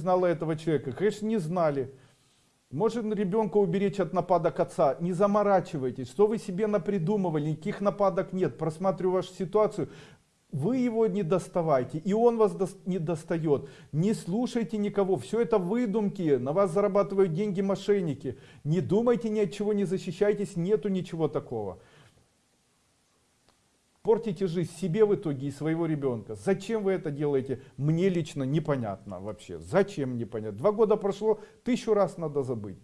знала этого человека? Конечно, не знали. Может ребенка уберечь от нападок отца? Не заморачивайтесь. Что вы себе напридумывали? Никаких нападок нет. Просматриваю вашу ситуацию. Вы его не доставайте, и он вас не достает. Не слушайте никого. Все это выдумки. На вас зарабатывают деньги мошенники. Не думайте ни от чего, не защищайтесь. Нету ничего такого. Портите жизнь себе в итоге и своего ребенка. Зачем вы это делаете? Мне лично непонятно вообще. Зачем непонятно? Два года прошло, тысячу раз надо забыть.